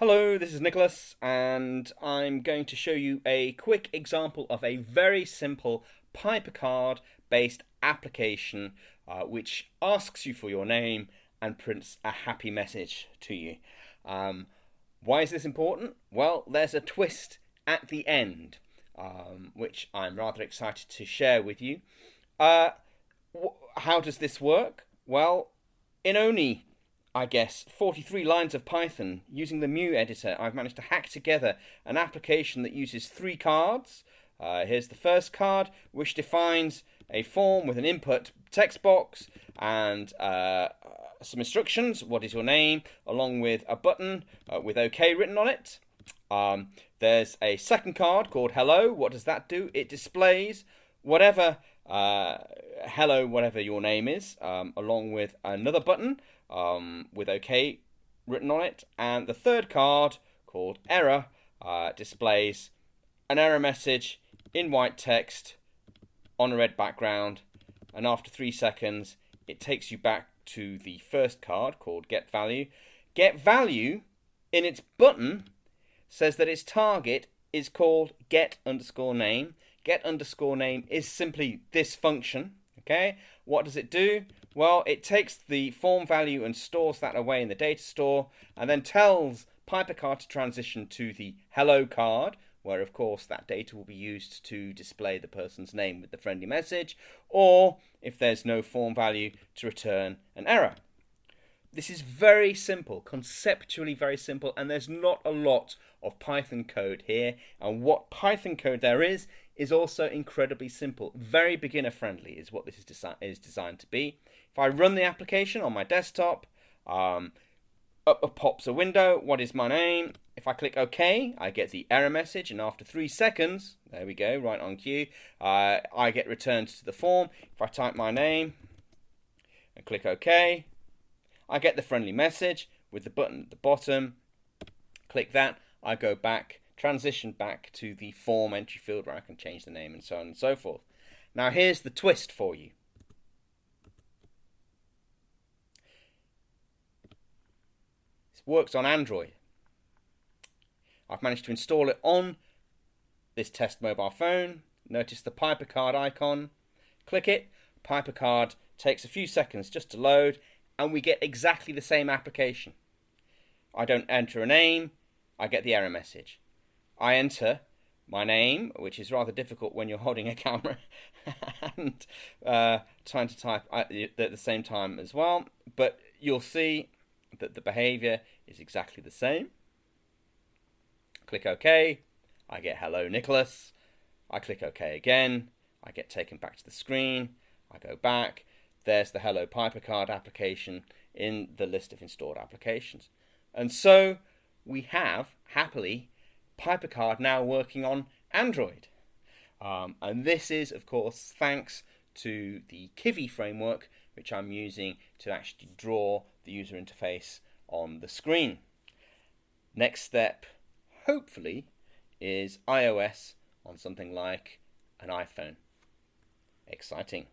Hello, this is Nicholas, and I'm going to show you a quick example of a very simple PyperCard based application uh, which asks you for your name and prints a happy message to you. Um, why is this important? Well, there's a twist at the end, um, which I'm rather excited to share with you. Uh, how does this work? Well, in only I guess, 43 lines of Python using the Mu editor, I've managed to hack together an application that uses three cards. Uh, here's the first card, which defines a form with an input text box and uh, some instructions. What is your name? Along with a button uh, with OK written on it. Um, there's a second card called Hello. What does that do? It displays whatever uh, hello, whatever your name is, um, along with another button um, with OK written on it. And the third card, called Error, uh, displays an error message in white text on a red background. And after three seconds, it takes you back to the first card called Get Value. Get Value in its button says that its target is called get underscore name. Get underscore name is simply this function. Okay, what does it do? Well, it takes the form value and stores that away in the data store and then tells PyperCard to transition to the hello card, where of course that data will be used to display the person's name with the friendly message, or if there's no form value, to return an error. This is very simple, conceptually very simple, and there's not a lot of Python code here. And what Python code there is, is also incredibly simple. Very beginner friendly is what this is, desi is designed to be. If I run the application on my desktop, um, up pops a window. What is my name? If I click OK, I get the error message, and after three seconds, there we go, right on cue, uh, I get returned to the form. If I type my name and click OK, I get the friendly message with the button at the bottom. Click that, I go back, transition back to the form entry field where I can change the name and so on and so forth. Now here's the twist for you. This works on Android. I've managed to install it on this test mobile phone. Notice the PyperCard icon. Click it. PyperCard takes a few seconds just to load and we get exactly the same application. I don't enter a name, I get the error message. I enter my name, which is rather difficult when you're holding a camera and uh, trying to type at the same time as well. But you'll see that the behavior is exactly the same. Click OK. I get hello Nicholas. I click OK again. I get taken back to the screen. I go back there's the Hello PyperCard application in the list of installed applications. And so we have, happily, PyperCard now working on Android. Um, and this is, of course, thanks to the Kivy framework, which I'm using to actually draw the user interface on the screen. Next step, hopefully, is iOS on something like an iPhone. Exciting.